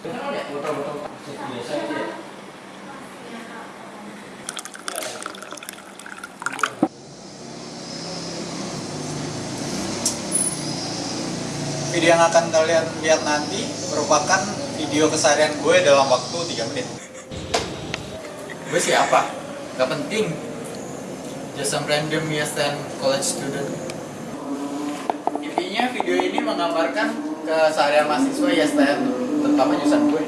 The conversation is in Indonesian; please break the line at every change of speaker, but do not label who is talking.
Video yang akan kalian lihat nanti merupakan video keseharian gue dalam waktu 3 menit. Gue siapa? Gak penting. Just some random YSN college student. Intinya video ini menggambarkan keseharian mahasiswa YSN, terutama jurusan gue.